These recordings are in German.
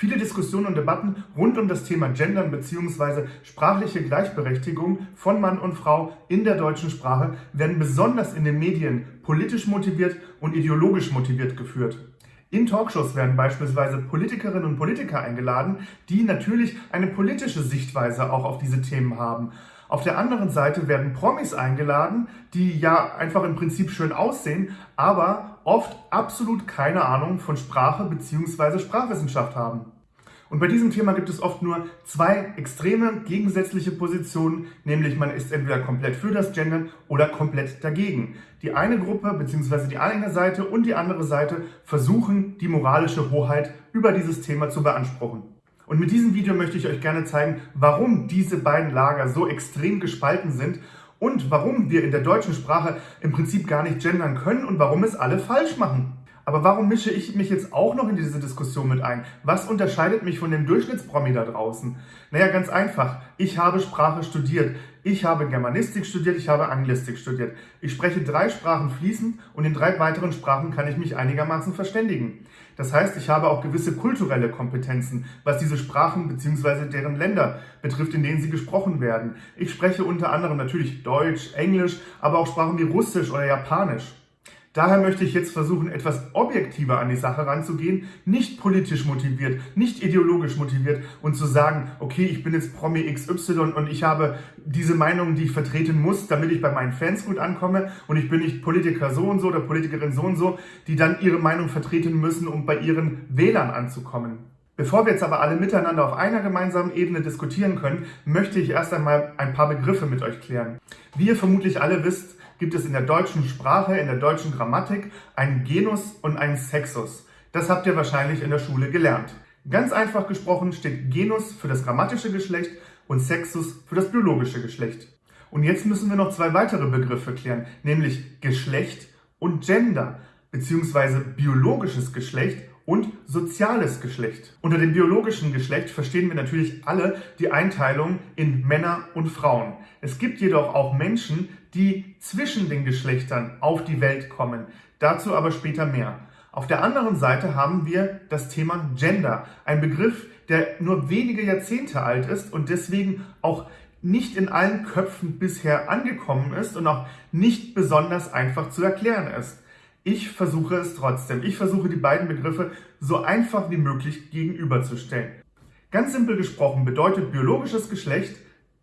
Viele Diskussionen und Debatten rund um das Thema Gendern bzw. sprachliche Gleichberechtigung von Mann und Frau in der deutschen Sprache werden besonders in den Medien politisch motiviert und ideologisch motiviert geführt. In Talkshows werden beispielsweise Politikerinnen und Politiker eingeladen, die natürlich eine politische Sichtweise auch auf diese Themen haben. Auf der anderen Seite werden Promis eingeladen, die ja einfach im Prinzip schön aussehen, aber oft absolut keine Ahnung von Sprache bzw. Sprachwissenschaft haben. Und bei diesem Thema gibt es oft nur zwei extreme gegensätzliche Positionen, nämlich man ist entweder komplett für das Gendern oder komplett dagegen. Die eine Gruppe bzw. die eine Seite und die andere Seite versuchen, die moralische Hoheit über dieses Thema zu beanspruchen. Und mit diesem Video möchte ich euch gerne zeigen, warum diese beiden Lager so extrem gespalten sind und warum wir in der deutschen Sprache im Prinzip gar nicht gendern können und warum es alle falsch machen. Aber warum mische ich mich jetzt auch noch in diese Diskussion mit ein? Was unterscheidet mich von dem Durchschnittspromi da draußen? Naja, ganz einfach. Ich habe Sprache studiert. Ich habe Germanistik studiert, ich habe Anglistik studiert. Ich spreche drei Sprachen fließend und in drei weiteren Sprachen kann ich mich einigermaßen verständigen. Das heißt, ich habe auch gewisse kulturelle Kompetenzen, was diese Sprachen bzw. deren Länder betrifft, in denen sie gesprochen werden. Ich spreche unter anderem natürlich Deutsch, Englisch, aber auch Sprachen wie Russisch oder Japanisch. Daher möchte ich jetzt versuchen, etwas objektiver an die Sache ranzugehen, nicht politisch motiviert, nicht ideologisch motiviert und zu sagen, okay, ich bin jetzt Promi XY und ich habe diese Meinung, die ich vertreten muss, damit ich bei meinen Fans gut ankomme und ich bin nicht Politiker so und so oder Politikerin so und so, die dann ihre Meinung vertreten müssen, um bei ihren Wählern anzukommen. Bevor wir jetzt aber alle miteinander auf einer gemeinsamen Ebene diskutieren können, möchte ich erst einmal ein paar Begriffe mit euch klären. Wie ihr vermutlich alle wisst, gibt es in der deutschen Sprache, in der deutschen Grammatik einen Genus und einen Sexus. Das habt ihr wahrscheinlich in der Schule gelernt. Ganz einfach gesprochen steht Genus für das grammatische Geschlecht und Sexus für das biologische Geschlecht. Und jetzt müssen wir noch zwei weitere Begriffe klären, nämlich Geschlecht und Gender, beziehungsweise biologisches Geschlecht und soziales Geschlecht. Unter dem biologischen Geschlecht verstehen wir natürlich alle die Einteilung in Männer und Frauen. Es gibt jedoch auch Menschen, die zwischen den Geschlechtern auf die Welt kommen. Dazu aber später mehr. Auf der anderen Seite haben wir das Thema Gender, ein Begriff, der nur wenige Jahrzehnte alt ist und deswegen auch nicht in allen Köpfen bisher angekommen ist und auch nicht besonders einfach zu erklären ist. Ich versuche es trotzdem. Ich versuche die beiden Begriffe so einfach wie möglich gegenüberzustellen. Ganz simpel gesprochen bedeutet biologisches Geschlecht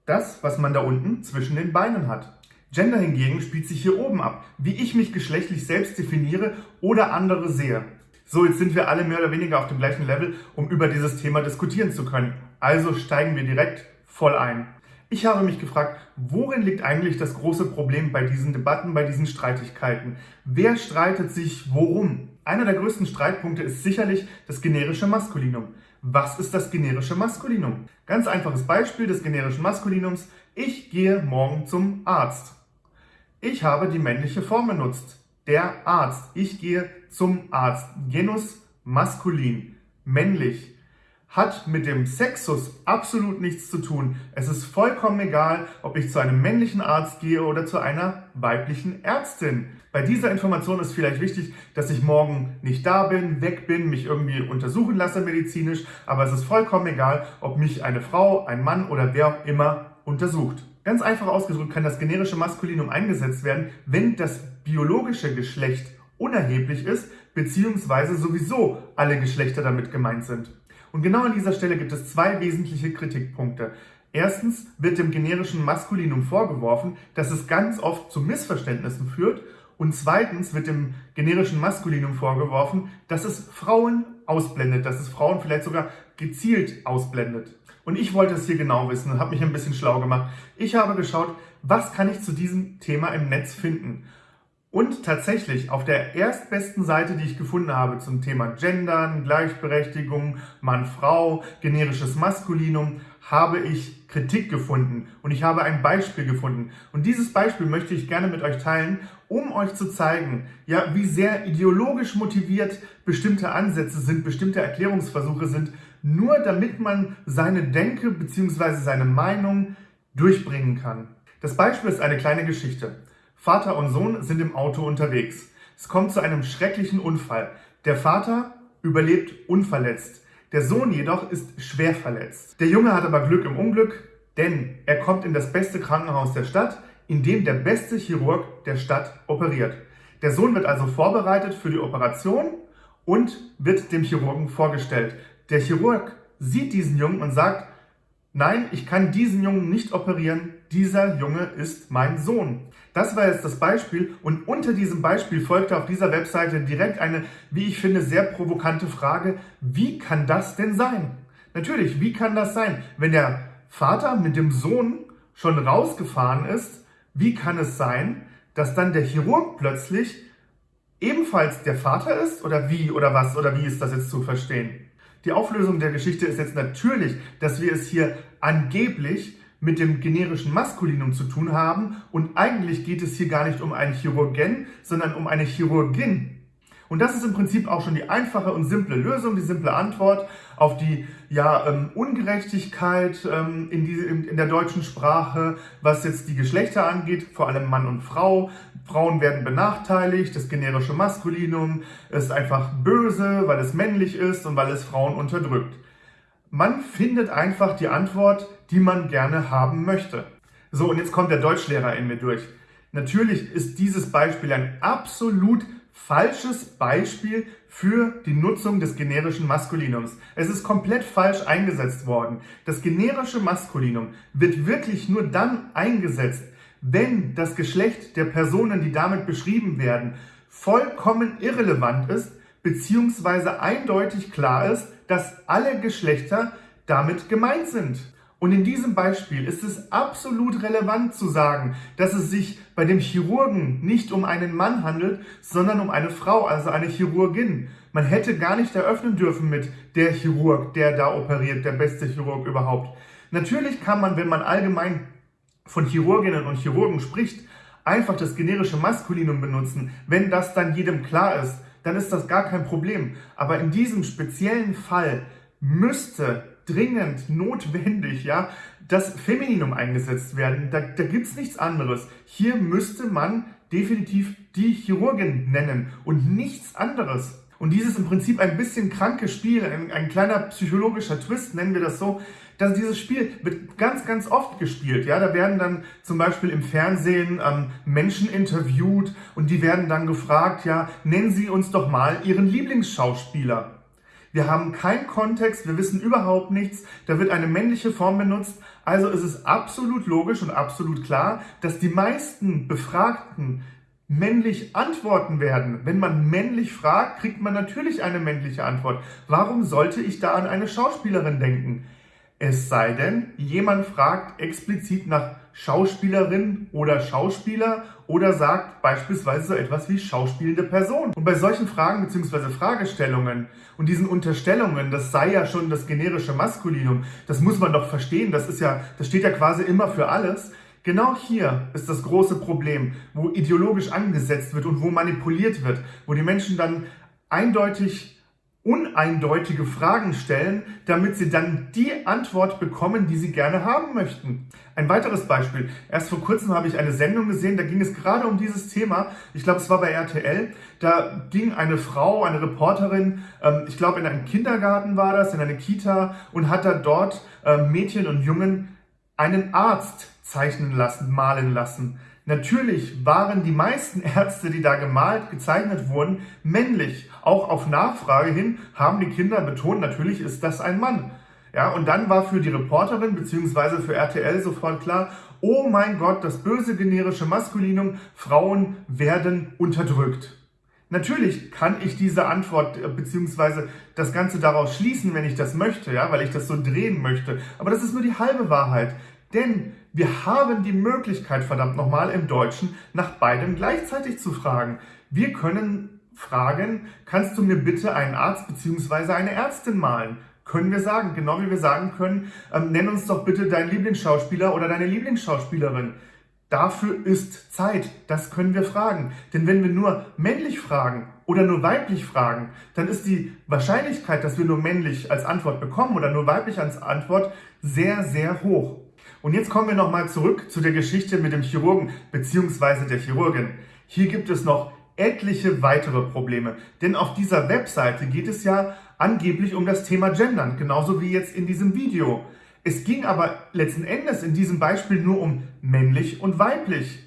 das, was man da unten zwischen den Beinen hat. Gender hingegen spielt sich hier oben ab, wie ich mich geschlechtlich selbst definiere oder andere sehe. So, jetzt sind wir alle mehr oder weniger auf dem gleichen Level, um über dieses Thema diskutieren zu können. Also steigen wir direkt voll ein. Ich habe mich gefragt, worin liegt eigentlich das große Problem bei diesen Debatten, bei diesen Streitigkeiten? Wer streitet sich worum? Einer der größten Streitpunkte ist sicherlich das generische Maskulinum. Was ist das generische Maskulinum? Ganz einfaches Beispiel des generischen Maskulinums. Ich gehe morgen zum Arzt. Ich habe die männliche Form benutzt. Der Arzt. Ich gehe zum Arzt. Genus maskulin. Männlich hat mit dem Sexus absolut nichts zu tun. Es ist vollkommen egal, ob ich zu einem männlichen Arzt gehe oder zu einer weiblichen Ärztin. Bei dieser Information ist vielleicht wichtig, dass ich morgen nicht da bin, weg bin, mich irgendwie untersuchen lasse medizinisch, aber es ist vollkommen egal, ob mich eine Frau, ein Mann oder wer auch immer untersucht. Ganz einfach ausgedrückt kann das generische Maskulinum eingesetzt werden, wenn das biologische Geschlecht unerheblich ist, beziehungsweise sowieso alle Geschlechter damit gemeint sind. Und genau an dieser Stelle gibt es zwei wesentliche Kritikpunkte. Erstens wird dem generischen Maskulinum vorgeworfen, dass es ganz oft zu Missverständnissen führt und zweitens wird dem generischen Maskulinum vorgeworfen, dass es Frauen ausblendet, dass es Frauen vielleicht sogar gezielt ausblendet. Und ich wollte es hier genau wissen und habe mich ein bisschen schlau gemacht. Ich habe geschaut, was kann ich zu diesem Thema im Netz finden. Und tatsächlich auf der erstbesten Seite, die ich gefunden habe zum Thema Gendern, Gleichberechtigung, Mann-Frau, generisches Maskulinum, habe ich Kritik gefunden und ich habe ein Beispiel gefunden. Und dieses Beispiel möchte ich gerne mit euch teilen, um euch zu zeigen, ja, wie sehr ideologisch motiviert bestimmte Ansätze sind, bestimmte Erklärungsversuche sind, nur damit man seine Denke bzw. seine Meinung durchbringen kann. Das Beispiel ist eine kleine Geschichte. Vater und Sohn sind im Auto unterwegs. Es kommt zu einem schrecklichen Unfall. Der Vater überlebt unverletzt. Der Sohn jedoch ist schwer verletzt. Der Junge hat aber Glück im Unglück, denn er kommt in das beste Krankenhaus der Stadt, in dem der beste Chirurg der Stadt operiert. Der Sohn wird also vorbereitet für die Operation und wird dem Chirurgen vorgestellt. Der Chirurg sieht diesen Jungen und sagt, nein, ich kann diesen Jungen nicht operieren, dieser Junge ist mein Sohn. Das war jetzt das Beispiel und unter diesem Beispiel folgte auf dieser Webseite direkt eine, wie ich finde, sehr provokante Frage, wie kann das denn sein? Natürlich, wie kann das sein? Wenn der Vater mit dem Sohn schon rausgefahren ist, wie kann es sein, dass dann der Chirurg plötzlich ebenfalls der Vater ist? Oder wie oder was oder wie ist das jetzt zu verstehen? Die Auflösung der Geschichte ist jetzt natürlich, dass wir es hier angeblich mit dem generischen Maskulinum zu tun haben und eigentlich geht es hier gar nicht um einen Chirurgen, sondern um eine Chirurgin. Und das ist im Prinzip auch schon die einfache und simple Lösung, die simple Antwort auf die ja, ähm, Ungerechtigkeit ähm, in, die, in, in der deutschen Sprache, was jetzt die Geschlechter angeht, vor allem Mann und Frau. Frauen werden benachteiligt, das generische Maskulinum ist einfach böse, weil es männlich ist und weil es Frauen unterdrückt. Man findet einfach die Antwort, die man gerne haben möchte. So, und jetzt kommt der Deutschlehrer in mir durch. Natürlich ist dieses Beispiel ein absolut falsches Beispiel für die Nutzung des generischen Maskulinums. Es ist komplett falsch eingesetzt worden. Das generische Maskulinum wird wirklich nur dann eingesetzt, wenn das Geschlecht der Personen, die damit beschrieben werden, vollkommen irrelevant ist, beziehungsweise eindeutig klar ist, dass alle Geschlechter damit gemeint sind. Und in diesem Beispiel ist es absolut relevant zu sagen, dass es sich bei dem Chirurgen nicht um einen Mann handelt, sondern um eine Frau, also eine Chirurgin. Man hätte gar nicht eröffnen dürfen mit der Chirurg, der da operiert, der beste Chirurg überhaupt. Natürlich kann man, wenn man allgemein von Chirurginnen und Chirurgen spricht, einfach das generische Maskulinum benutzen. Wenn das dann jedem klar ist, dann ist das gar kein Problem. Aber in diesem speziellen Fall müsste dringend notwendig, ja, das Femininum eingesetzt werden. Da, da gibt es nichts anderes. Hier müsste man definitiv die Chirurgin nennen und nichts anderes. Und dieses im Prinzip ein bisschen kranke Spiel, ein, ein kleiner psychologischer Twist, nennen wir das so, dass dieses Spiel wird ganz, ganz oft gespielt. Ja, da werden dann zum Beispiel im Fernsehen ähm, Menschen interviewt und die werden dann gefragt, ja, nennen Sie uns doch mal Ihren Lieblingsschauspieler. Wir haben keinen Kontext, wir wissen überhaupt nichts, da wird eine männliche Form benutzt. Also ist es absolut logisch und absolut klar, dass die meisten Befragten männlich antworten werden. Wenn man männlich fragt, kriegt man natürlich eine männliche Antwort. Warum sollte ich da an eine Schauspielerin denken? Es sei denn, jemand fragt explizit nach Schauspielerin oder Schauspieler oder sagt beispielsweise so etwas wie schauspielende Person. Und bei solchen Fragen bzw. Fragestellungen und diesen Unterstellungen, das sei ja schon das generische Maskulinum, das muss man doch verstehen, das ist ja, das steht ja quasi immer für alles. Genau hier ist das große Problem, wo ideologisch angesetzt wird und wo manipuliert wird, wo die Menschen dann eindeutig uneindeutige Fragen stellen, damit sie dann die Antwort bekommen, die sie gerne haben möchten. Ein weiteres Beispiel. Erst vor kurzem habe ich eine Sendung gesehen, da ging es gerade um dieses Thema. Ich glaube, es war bei RTL. Da ging eine Frau, eine Reporterin, ähm, ich glaube in einen Kindergarten war das, in eine Kita und hat da dort ähm, Mädchen und Jungen einen Arzt zeichnen lassen, malen lassen. Natürlich waren die meisten Ärzte, die da gemalt, gezeichnet wurden, männlich. Auch auf Nachfrage hin haben die Kinder betont, natürlich ist das ein Mann. Ja, und dann war für die Reporterin bzw. für RTL sofort klar, oh mein Gott, das böse generische Maskulinum, Frauen werden unterdrückt. Natürlich kann ich diese Antwort äh, bzw. das Ganze daraus schließen, wenn ich das möchte, ja, weil ich das so drehen möchte. Aber das ist nur die halbe Wahrheit. Denn wir haben die Möglichkeit, verdammt nochmal, im Deutschen nach beidem gleichzeitig zu fragen. Wir können fragen, kannst du mir bitte einen Arzt bzw. eine Ärztin malen? Können wir sagen, genau wie wir sagen können, ähm, nenn uns doch bitte deinen Lieblingsschauspieler oder deine Lieblingsschauspielerin. Dafür ist Zeit, das können wir fragen. Denn wenn wir nur männlich fragen oder nur weiblich fragen, dann ist die Wahrscheinlichkeit, dass wir nur männlich als Antwort bekommen oder nur weiblich als Antwort sehr, sehr hoch. Und jetzt kommen wir nochmal zurück zu der Geschichte mit dem Chirurgen bzw. der Chirurgin. Hier gibt es noch etliche weitere Probleme. Denn auf dieser Webseite geht es ja angeblich um das Thema Gendern, genauso wie jetzt in diesem Video. Es ging aber letzten Endes in diesem Beispiel nur um männlich und weiblich.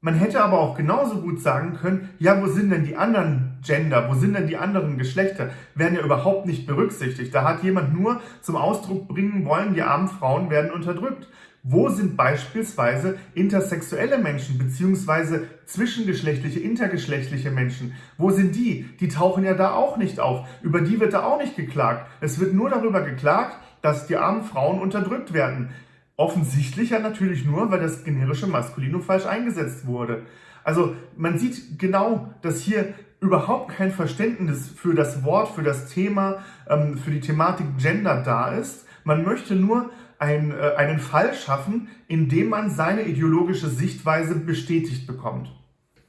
Man hätte aber auch genauso gut sagen können, ja, wo sind denn die anderen Gender, wo sind denn die anderen Geschlechter, werden ja überhaupt nicht berücksichtigt. Da hat jemand nur zum Ausdruck bringen wollen, die armen Frauen werden unterdrückt. Wo sind beispielsweise intersexuelle Menschen beziehungsweise zwischengeschlechtliche, intergeschlechtliche Menschen? Wo sind die? Die tauchen ja da auch nicht auf. Über die wird da auch nicht geklagt. Es wird nur darüber geklagt, dass die armen Frauen unterdrückt werden. Offensichtlich ja natürlich nur, weil das generische Maskulinum falsch eingesetzt wurde. Also man sieht genau, dass hier überhaupt kein Verständnis für das Wort, für das Thema, ähm, für die Thematik Gender da ist. Man möchte nur ein, äh, einen Fall schaffen, in dem man seine ideologische Sichtweise bestätigt bekommt.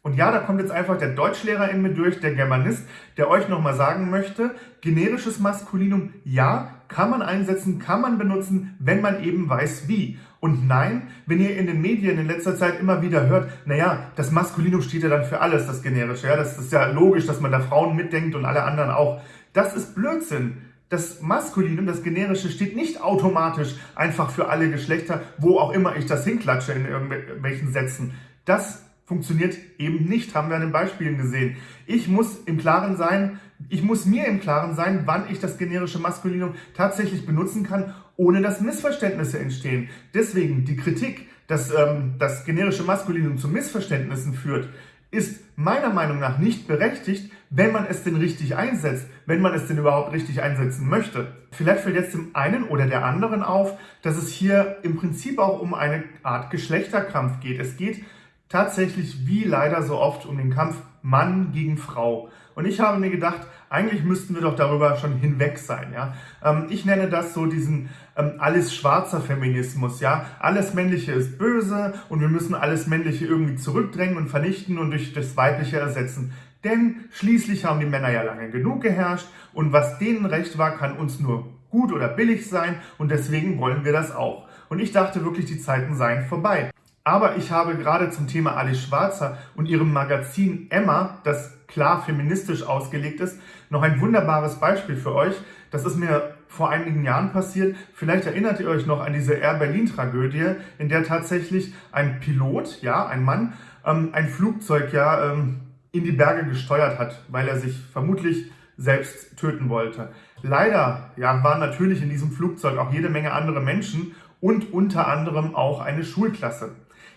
Und ja, da kommt jetzt einfach der Deutschlehrer in mir durch, der Germanist, der euch nochmal sagen möchte, generisches Maskulinum, ja, kann man einsetzen, kann man benutzen, wenn man eben weiß wie. Und nein, wenn ihr in den Medien in letzter Zeit immer wieder hört, naja, das Maskulinum steht ja dann für alles, das generische. Ja, das ist ja logisch, dass man da Frauen mitdenkt und alle anderen auch. Das ist Blödsinn. Das Maskulinum, das Generische, steht nicht automatisch einfach für alle Geschlechter, wo auch immer ich das hinklatsche in irgendwelchen Sätzen. Das funktioniert eben nicht, haben wir an den Beispielen gesehen. Ich muss im Klaren sein, ich muss mir im Klaren sein, wann ich das generische Maskulinum tatsächlich benutzen kann, ohne dass Missverständnisse entstehen. Deswegen die Kritik, dass ähm, das generische Maskulinum zu Missverständnissen führt, ist meiner Meinung nach nicht berechtigt, wenn man es denn richtig einsetzt, wenn man es denn überhaupt richtig einsetzen möchte. Vielleicht fällt jetzt dem einen oder der anderen auf, dass es hier im Prinzip auch um eine Art Geschlechterkampf geht. Es geht tatsächlich wie leider so oft um den Kampf Mann gegen Frau. Und ich habe mir gedacht, eigentlich müssten wir doch darüber schon hinweg sein. Ja? Ähm, ich nenne das so diesen ähm, alles schwarzer Feminismus. Ja? Alles Männliche ist böse und wir müssen alles Männliche irgendwie zurückdrängen und vernichten und durch das Weibliche ersetzen. Denn schließlich haben die Männer ja lange genug geherrscht und was denen recht war, kann uns nur gut oder billig sein und deswegen wollen wir das auch. Und ich dachte wirklich, die Zeiten seien vorbei. Aber ich habe gerade zum Thema Alice Schwarzer und ihrem Magazin Emma, das klar feministisch ausgelegt ist, noch ein wunderbares Beispiel für euch. Das ist mir vor einigen Jahren passiert. Vielleicht erinnert ihr euch noch an diese Air Berlin-Tragödie, in der tatsächlich ein Pilot, ja, ein Mann, ähm, ein Flugzeug ja ähm, in die Berge gesteuert hat, weil er sich vermutlich selbst töten wollte. Leider ja, waren natürlich in diesem Flugzeug auch jede Menge andere Menschen und unter anderem auch eine Schulklasse.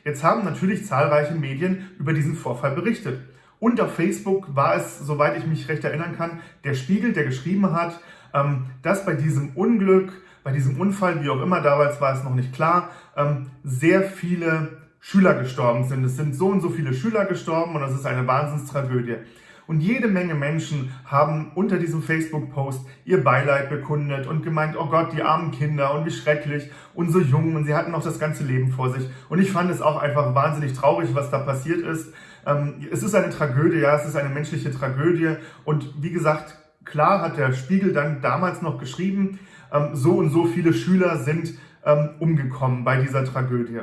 Jetzt haben natürlich zahlreiche Medien über diesen Vorfall berichtet. Und auf Facebook war es, soweit ich mich recht erinnern kann, der Spiegel, der geschrieben hat, ähm, dass bei diesem Unglück, bei diesem Unfall, wie auch immer, damals war es noch nicht klar, ähm, sehr viele Schüler gestorben sind. Es sind so und so viele Schüler gestorben und das ist eine Wahnsinnstragödie. Und jede Menge Menschen haben unter diesem Facebook-Post ihr Beileid bekundet und gemeint, oh Gott, die armen Kinder und wie schrecklich und so jung und sie hatten noch das ganze Leben vor sich. Und ich fand es auch einfach wahnsinnig traurig, was da passiert ist. Ähm, es ist eine Tragödie, ja, es ist eine menschliche Tragödie. Und wie gesagt, klar hat der Spiegel dann damals noch geschrieben, ähm, so und so viele Schüler sind ähm, umgekommen bei dieser Tragödie.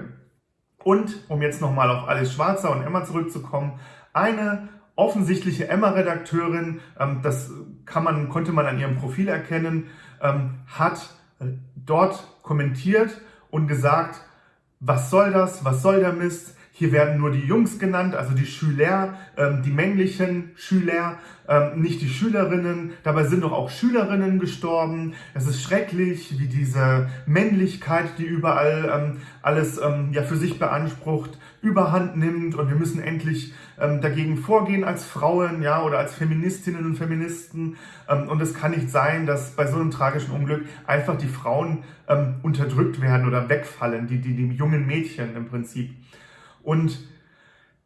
Und, um jetzt nochmal auf Alice Schwarzer und Emma zurückzukommen, eine offensichtliche Emma-Redakteurin, ähm, das kann man, konnte man an ihrem Profil erkennen, ähm, hat äh, dort kommentiert und gesagt, was soll das, was soll der Mist, hier werden nur die Jungs genannt, also die Schüler, ähm, die männlichen Schüler, ähm, nicht die Schülerinnen. Dabei sind doch auch Schülerinnen gestorben. Es ist schrecklich, wie diese Männlichkeit, die überall ähm, alles ähm, ja für sich beansprucht, überhand nimmt und wir müssen endlich ähm, dagegen vorgehen als Frauen ja oder als Feministinnen und Feministen ähm, und es kann nicht sein, dass bei so einem tragischen Unglück einfach die Frauen ähm, unterdrückt werden oder wegfallen, die, die, die jungen Mädchen im Prinzip. Und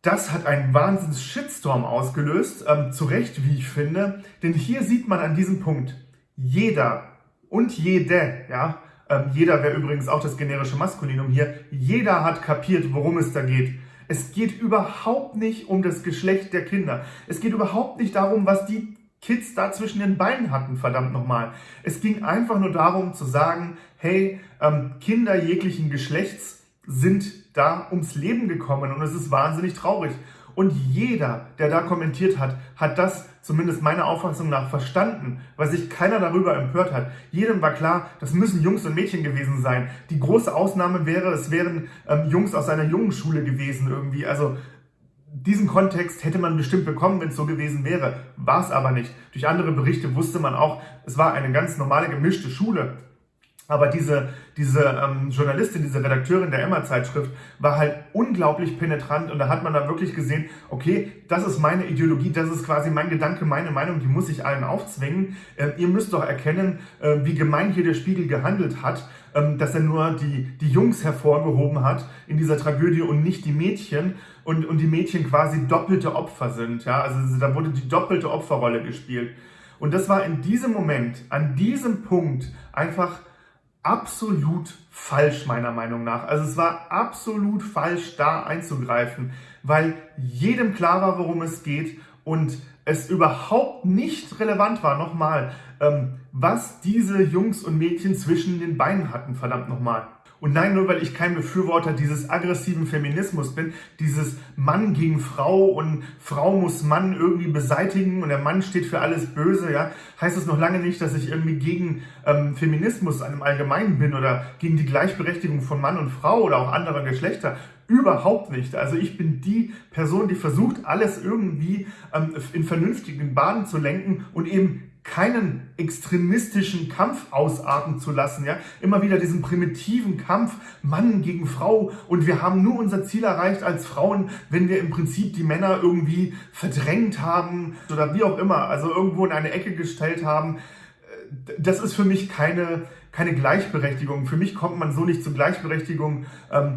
das hat einen wahnsinns Shitstorm ausgelöst, ähm, zu Recht, wie ich finde, denn hier sieht man an diesem Punkt, jeder und jede, ja, ähm, jeder wäre übrigens auch das generische Maskulinum hier, jeder hat kapiert, worum es da geht. Es geht überhaupt nicht um das Geschlecht der Kinder. Es geht überhaupt nicht darum, was die Kids da zwischen den Beinen hatten, verdammt nochmal. Es ging einfach nur darum zu sagen, hey, ähm, Kinder jeglichen Geschlechts sind da ums Leben gekommen und es ist wahnsinnig traurig. Und jeder, der da kommentiert hat, hat das zumindest meiner Auffassung nach, verstanden, weil sich keiner darüber empört hat. Jedem war klar, das müssen Jungs und Mädchen gewesen sein. Die große Ausnahme wäre, es wären ähm, Jungs aus einer jungen Schule gewesen irgendwie. Also diesen Kontext hätte man bestimmt bekommen, wenn es so gewesen wäre. War es aber nicht. Durch andere Berichte wusste man auch, es war eine ganz normale gemischte Schule. Aber diese, diese ähm, Journalistin, diese Redakteurin der Emma-Zeitschrift war halt unglaublich penetrant und da hat man dann wirklich gesehen, okay, das ist meine Ideologie, das ist quasi mein Gedanke, meine Meinung, die muss ich allen aufzwingen. Äh, ihr müsst doch erkennen, äh, wie gemein hier der Spiegel gehandelt hat, äh, dass er nur die, die Jungs hervorgehoben hat in dieser Tragödie und nicht die Mädchen und, und die Mädchen quasi doppelte Opfer sind. Ja? Also da wurde die doppelte Opferrolle gespielt. Und das war in diesem Moment, an diesem Punkt einfach absolut falsch, meiner Meinung nach. Also es war absolut falsch, da einzugreifen, weil jedem klar war, worum es geht und es überhaupt nicht relevant war, nochmal, ähm, was diese Jungs und Mädchen zwischen den Beinen hatten, verdammt nochmal. Und nein, nur weil ich kein Befürworter dieses aggressiven Feminismus bin, dieses Mann gegen Frau und Frau muss Mann irgendwie beseitigen und der Mann steht für alles Böse, ja, heißt es noch lange nicht, dass ich irgendwie gegen ähm, Feminismus im Allgemeinen bin oder gegen die Gleichberechtigung von Mann und Frau oder auch anderer Geschlechter. Überhaupt nicht. Also ich bin die Person, die versucht, alles irgendwie ähm, in vernünftigen Bahnen zu lenken und eben keinen extremistischen Kampf ausarten zu lassen, ja, immer wieder diesen primitiven Kampf Mann gegen Frau und wir haben nur unser Ziel erreicht als Frauen, wenn wir im Prinzip die Männer irgendwie verdrängt haben oder wie auch immer, also irgendwo in eine Ecke gestellt haben. Das ist für mich keine keine Gleichberechtigung. Für mich kommt man so nicht zur Gleichberechtigung. Ähm,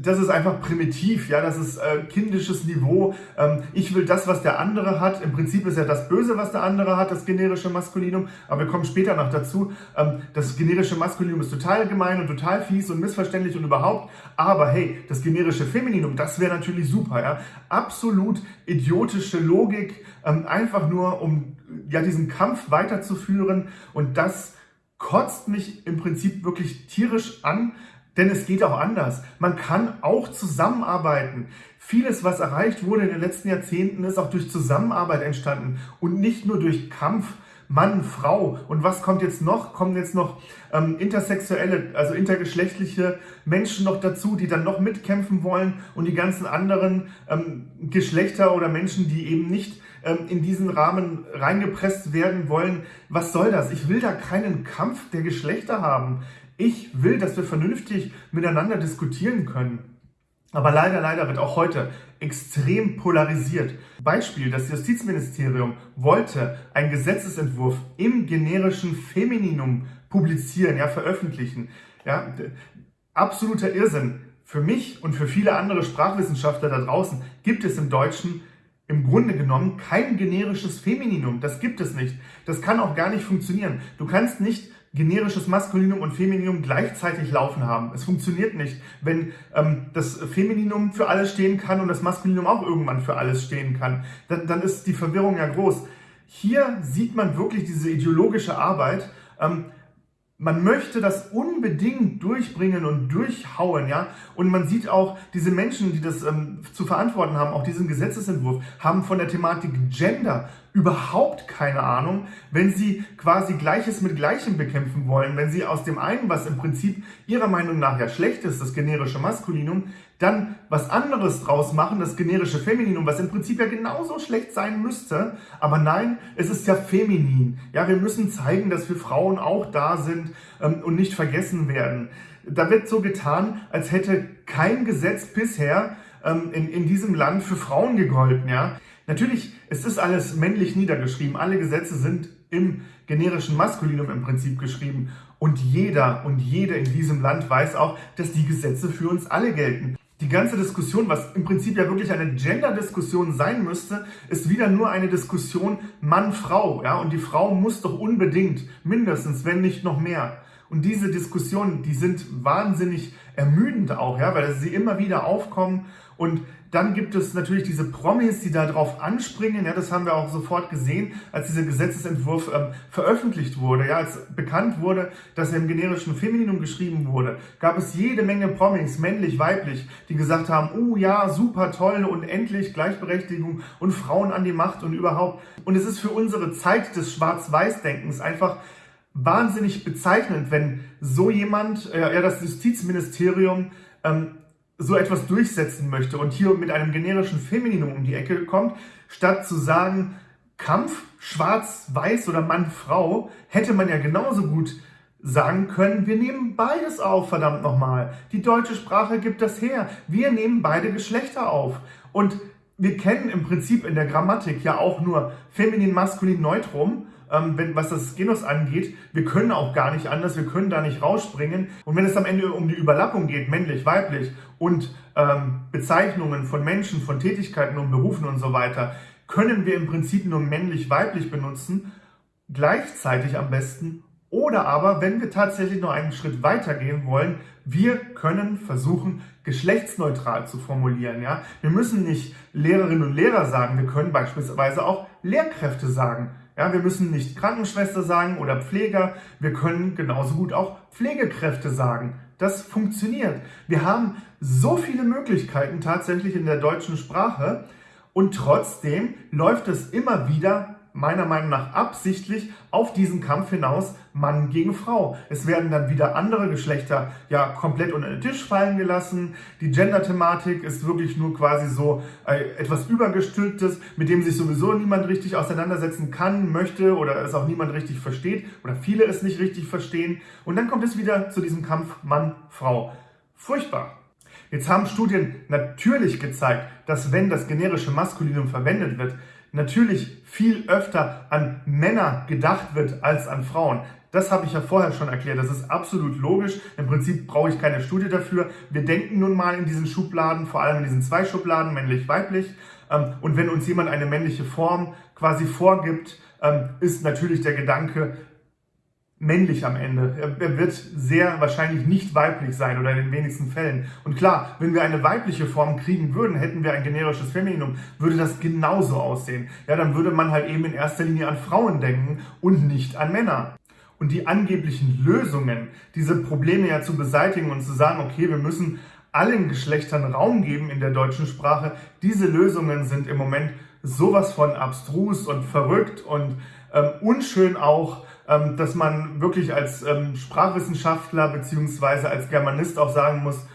das ist einfach primitiv, ja, das ist äh, kindisches Niveau. Ähm, ich will das, was der andere hat. Im Prinzip ist ja das Böse, was der andere hat, das generische Maskulinum. Aber wir kommen später noch dazu. Ähm, das generische Maskulinum ist total gemein und total fies und missverständlich und überhaupt. Aber hey, das generische Femininum, das wäre natürlich super, ja. Absolut idiotische Logik, ähm, einfach nur um ja diesen Kampf weiterzuführen und das kotzt mich im Prinzip wirklich tierisch an, denn es geht auch anders. Man kann auch zusammenarbeiten. Vieles, was erreicht wurde in den letzten Jahrzehnten, ist auch durch Zusammenarbeit entstanden und nicht nur durch Kampf. Mann, Frau. Und was kommt jetzt noch? Kommen jetzt noch ähm, intersexuelle, also intergeschlechtliche Menschen noch dazu, die dann noch mitkämpfen wollen und die ganzen anderen ähm, Geschlechter oder Menschen, die eben nicht in diesen Rahmen reingepresst werden wollen. Was soll das? Ich will da keinen Kampf der Geschlechter haben. Ich will, dass wir vernünftig miteinander diskutieren können. Aber leider, leider wird auch heute extrem polarisiert. Beispiel, das Justizministerium wollte einen Gesetzesentwurf im generischen Femininum publizieren, ja, veröffentlichen. Ja, absoluter Irrsinn. Für mich und für viele andere Sprachwissenschaftler da draußen gibt es im Deutschen im Grunde genommen kein generisches Femininum. Das gibt es nicht. Das kann auch gar nicht funktionieren. Du kannst nicht generisches Maskulinum und Femininum gleichzeitig laufen haben. Es funktioniert nicht, wenn ähm, das Femininum für alles stehen kann und das Maskulinum auch irgendwann für alles stehen kann. Dann, dann ist die Verwirrung ja groß. Hier sieht man wirklich diese ideologische Arbeit. Ähm, man möchte das unbedingt durchbringen und durchhauen, ja. Und man sieht auch, diese Menschen, die das ähm, zu verantworten haben, auch diesen Gesetzesentwurf, haben von der Thematik Gender überhaupt keine Ahnung, wenn sie quasi Gleiches mit Gleichem bekämpfen wollen, wenn sie aus dem einen, was im Prinzip ihrer Meinung nach ja schlecht ist, das generische Maskulinum, dann was anderes draus machen, das generische Femininum, was im Prinzip ja genauso schlecht sein müsste. Aber nein, es ist ja feminin. Ja, wir müssen zeigen, dass wir Frauen auch da sind ähm, und nicht vergessen werden. Da wird so getan, als hätte kein Gesetz bisher ähm, in, in diesem Land für Frauen gegolten. Ja, Natürlich, es ist alles männlich niedergeschrieben. Alle Gesetze sind im generischen Maskulinum im Prinzip geschrieben. Und jeder und jede in diesem Land weiß auch, dass die Gesetze für uns alle gelten. Die ganze Diskussion, was im Prinzip ja wirklich eine Gender-Diskussion sein müsste, ist wieder nur eine Diskussion Mann-Frau. Ja? Und die Frau muss doch unbedingt, mindestens, wenn nicht noch mehr, Und diese Diskussionen, die sind wahnsinnig ermüdend auch, ja, weil sie immer wieder aufkommen. Und dann gibt es natürlich diese Promis, die darauf anspringen. Ja, das haben wir auch sofort gesehen, als dieser Gesetzesentwurf ähm, veröffentlicht wurde. Ja, als bekannt wurde, dass er im generischen Femininum geschrieben wurde, gab es jede Menge Promis, männlich, weiblich, die gesagt haben, oh ja, super toll und endlich Gleichberechtigung und Frauen an die Macht und überhaupt. Und es ist für unsere Zeit des Schwarz-Weiß-Denkens einfach wahnsinnig bezeichnend, wenn so jemand, äh, ja, das Justizministerium, ähm, so etwas durchsetzen möchte und hier mit einem generischen Femininum um die Ecke kommt, statt zu sagen, Kampf, schwarz, weiß oder Mann, Frau, hätte man ja genauso gut sagen können, wir nehmen beides auf, verdammt nochmal. Die deutsche Sprache gibt das her. Wir nehmen beide Geschlechter auf. Und wir kennen im Prinzip in der Grammatik ja auch nur feminin, maskulin, neutrum ähm, wenn, was das Genus angeht. Wir können auch gar nicht anders, wir können da nicht rausspringen. Und wenn es am Ende um die Überlappung geht, männlich, weiblich und ähm, Bezeichnungen von Menschen, von Tätigkeiten und Berufen und so weiter, können wir im Prinzip nur männlich, weiblich benutzen, gleichzeitig am besten. Oder aber, wenn wir tatsächlich noch einen Schritt weiter gehen wollen, wir können versuchen, geschlechtsneutral zu formulieren. Ja? Wir müssen nicht Lehrerinnen und Lehrer sagen, wir können beispielsweise auch Lehrkräfte sagen. Ja, wir müssen nicht Krankenschwester sagen oder Pfleger, wir können genauso gut auch Pflegekräfte sagen. Das funktioniert. Wir haben so viele Möglichkeiten tatsächlich in der deutschen Sprache und trotzdem läuft es immer wieder meiner Meinung nach absichtlich auf diesen Kampf hinaus Mann gegen Frau. Es werden dann wieder andere Geschlechter ja komplett unter den Tisch fallen gelassen. Die Gender-Thematik ist wirklich nur quasi so äh, etwas übergestülptes, mit dem sich sowieso niemand richtig auseinandersetzen kann, möchte oder es auch niemand richtig versteht oder viele es nicht richtig verstehen. Und dann kommt es wieder zu diesem Kampf Mann-Frau. Furchtbar. Jetzt haben Studien natürlich gezeigt, dass wenn das generische Maskulinum verwendet wird, natürlich viel öfter an Männer gedacht wird als an Frauen. Das habe ich ja vorher schon erklärt. Das ist absolut logisch. Im Prinzip brauche ich keine Studie dafür. Wir denken nun mal in diesen Schubladen, vor allem in diesen zwei Schubladen, männlich-weiblich. Ähm, und wenn uns jemand eine männliche Form quasi vorgibt, ähm, ist natürlich der Gedanke, männlich am Ende. Er wird sehr wahrscheinlich nicht weiblich sein oder in den wenigsten Fällen. Und klar, wenn wir eine weibliche Form kriegen würden, hätten wir ein generisches Femininum, würde das genauso aussehen. Ja, dann würde man halt eben in erster Linie an Frauen denken und nicht an Männer. Und die angeblichen Lösungen, diese Probleme ja zu beseitigen und zu sagen, okay, wir müssen allen Geschlechtern Raum geben in der deutschen Sprache, diese Lösungen sind im Moment sowas von abstrus und verrückt und ähm, unschön auch, dass man wirklich als ähm, Sprachwissenschaftler beziehungsweise als Germanist auch sagen muss,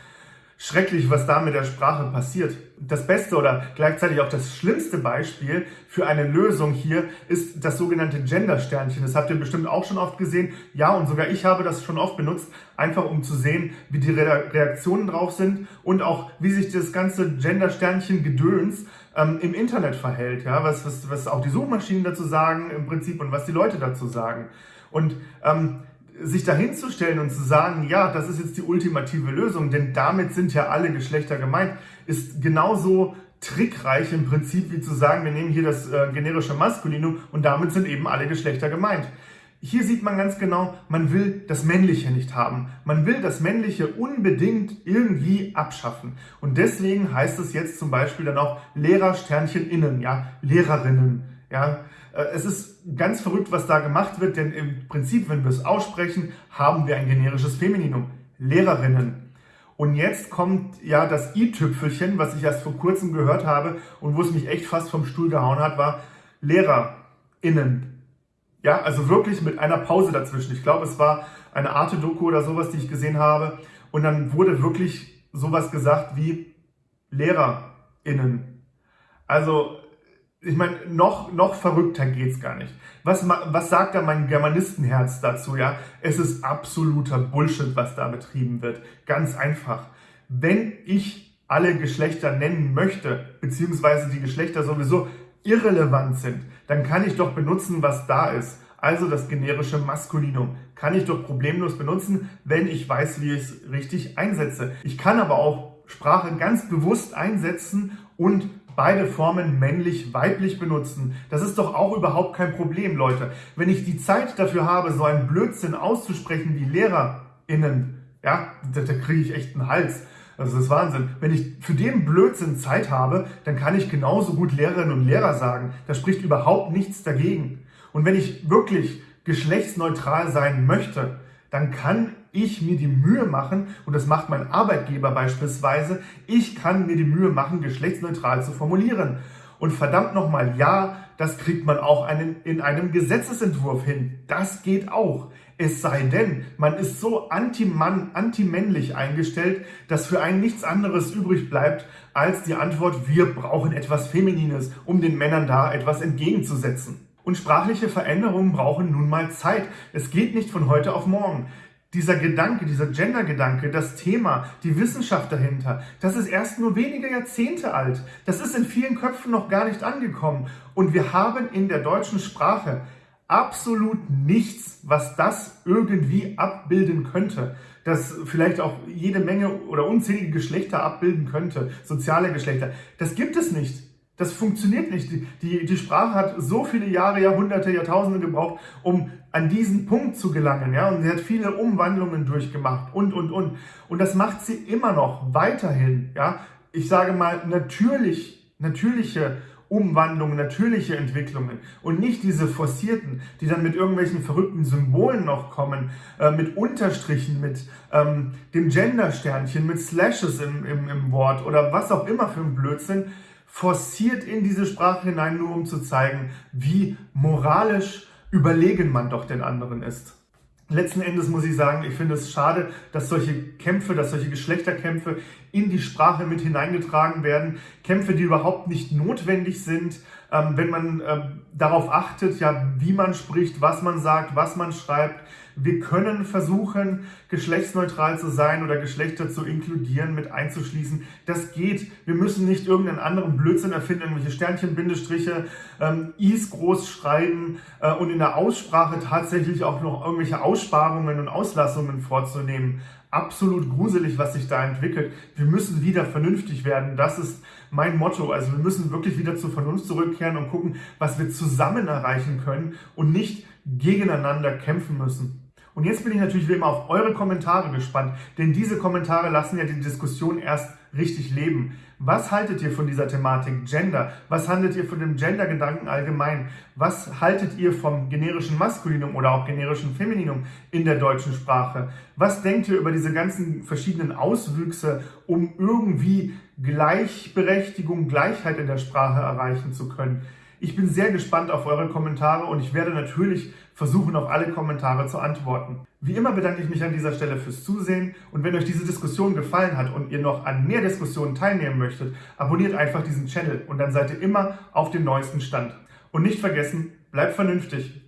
schrecklich, was da mit der Sprache passiert. Das beste oder gleichzeitig auch das schlimmste Beispiel für eine Lösung hier ist das sogenannte Gender-Sternchen. Das habt ihr bestimmt auch schon oft gesehen. Ja, und sogar ich habe das schon oft benutzt, einfach um zu sehen, wie die Reaktionen drauf sind und auch, wie sich das ganze Gender-Sternchen-Gedöns ähm, im Internet verhält. Ja, was, was, was auch die Suchmaschinen dazu sagen im Prinzip und was die Leute dazu sagen. Und ähm, sich dahinzustellen und zu sagen, ja, das ist jetzt die ultimative Lösung, denn damit sind ja alle Geschlechter gemeint, ist genauso trickreich im Prinzip wie zu sagen, wir nehmen hier das äh, generische Maskulinum und damit sind eben alle Geschlechter gemeint. Hier sieht man ganz genau, man will das Männliche nicht haben. Man will das Männliche unbedingt irgendwie abschaffen. Und deswegen heißt es jetzt zum Beispiel dann auch Lehrersternchen innen, ja, Lehrerinnen, ja. Äh, es ist ganz verrückt, was da gemacht wird, denn im Prinzip, wenn wir es aussprechen, haben wir ein generisches Femininum. Lehrerinnen. Und jetzt kommt ja das i-Tüpfelchen, was ich erst vor kurzem gehört habe und wo es mich echt fast vom Stuhl gehauen hat, war LehrerInnen. Ja, also wirklich mit einer Pause dazwischen. Ich glaube, es war eine Arte-Doku oder sowas, die ich gesehen habe. Und dann wurde wirklich sowas gesagt wie LehrerInnen. Also ich meine, noch, noch verrückter geht's gar nicht. Was, was sagt da mein Germanistenherz dazu? Ja, es ist absoluter Bullshit, was da betrieben wird. Ganz einfach. Wenn ich alle Geschlechter nennen möchte, beziehungsweise die Geschlechter sowieso irrelevant sind, dann kann ich doch benutzen, was da ist. Also das generische Maskulinum kann ich doch problemlos benutzen, wenn ich weiß, wie ich es richtig einsetze. Ich kann aber auch Sprache ganz bewusst einsetzen und beide Formen männlich, weiblich benutzen. Das ist doch auch überhaupt kein Problem, Leute. Wenn ich die Zeit dafür habe, so einen Blödsinn auszusprechen wie LehrerInnen, ja, da, da kriege ich echt einen Hals. Also das ist Wahnsinn. Wenn ich für den Blödsinn Zeit habe, dann kann ich genauso gut Lehrerinnen und Lehrer sagen. Da spricht überhaupt nichts dagegen. Und wenn ich wirklich geschlechtsneutral sein möchte, dann kann ich mir die Mühe machen, und das macht mein Arbeitgeber beispielsweise, ich kann mir die Mühe machen, geschlechtsneutral zu formulieren. Und verdammt nochmal, ja, das kriegt man auch einen, in einem Gesetzesentwurf hin. Das geht auch. Es sei denn, man ist so anti-Mann, anti-männlich eingestellt, dass für einen nichts anderes übrig bleibt, als die Antwort, wir brauchen etwas Feminines, um den Männern da etwas entgegenzusetzen. Und sprachliche Veränderungen brauchen nun mal Zeit. Es geht nicht von heute auf morgen. Dieser Gedanke, dieser Gender-Gedanke, das Thema, die Wissenschaft dahinter, das ist erst nur wenige Jahrzehnte alt. Das ist in vielen Köpfen noch gar nicht angekommen. Und wir haben in der deutschen Sprache absolut nichts, was das irgendwie abbilden könnte. Das vielleicht auch jede Menge oder unzählige Geschlechter abbilden könnte, soziale Geschlechter. Das gibt es nicht. Das funktioniert nicht. Die, die, die Sprache hat so viele Jahre, Jahrhunderte, Jahrtausende gebraucht, um an diesen Punkt zu gelangen. Ja? Und sie hat viele Umwandlungen durchgemacht und, und, und. Und das macht sie immer noch weiterhin. Ja? Ich sage mal, natürlich, natürliche Umwandlungen, natürliche Entwicklungen und nicht diese forcierten, die dann mit irgendwelchen verrückten Symbolen noch kommen, äh, mit Unterstrichen, mit ähm, dem Gender-Sternchen, mit Slashes im, im, im Wort oder was auch immer für ein Blödsinn forciert in diese Sprache hinein, nur um zu zeigen, wie moralisch überlegen man doch den anderen ist. Letzten Endes muss ich sagen, ich finde es schade, dass solche Kämpfe, dass solche Geschlechterkämpfe in die Sprache mit hineingetragen werden. Kämpfe, die überhaupt nicht notwendig sind, ähm, wenn man äh, darauf achtet, ja, wie man spricht, was man sagt, was man schreibt. Wir können versuchen, geschlechtsneutral zu sein oder Geschlechter zu inkludieren, mit einzuschließen. Das geht. Wir müssen nicht irgendeinen anderen Blödsinn erfinden, irgendwelche Sternchen, Bindestriche, ähm, Is groß schreiben äh, und in der Aussprache tatsächlich auch noch irgendwelche Aussparungen und Auslassungen vorzunehmen absolut gruselig, was sich da entwickelt. Wir müssen wieder vernünftig werden. Das ist mein Motto. Also wir müssen wirklich wieder zur Vernunft zurückkehren und gucken, was wir zusammen erreichen können und nicht gegeneinander kämpfen müssen. Und jetzt bin ich natürlich wie immer auf eure Kommentare gespannt, denn diese Kommentare lassen ja die Diskussion erst richtig leben. Was haltet ihr von dieser Thematik Gender? Was haltet ihr von dem Gender-Gedanken allgemein? Was haltet ihr vom generischen Maskulinum oder auch generischen Femininum in der deutschen Sprache? Was denkt ihr über diese ganzen verschiedenen Auswüchse, um irgendwie Gleichberechtigung, Gleichheit in der Sprache erreichen zu können? Ich bin sehr gespannt auf eure Kommentare und ich werde natürlich versuchen, auf alle Kommentare zu antworten. Wie immer bedanke ich mich an dieser Stelle fürs Zusehen und wenn euch diese Diskussion gefallen hat und ihr noch an mehr Diskussionen teilnehmen möchtet, abonniert einfach diesen Channel und dann seid ihr immer auf dem neuesten Stand. Und nicht vergessen, bleibt vernünftig.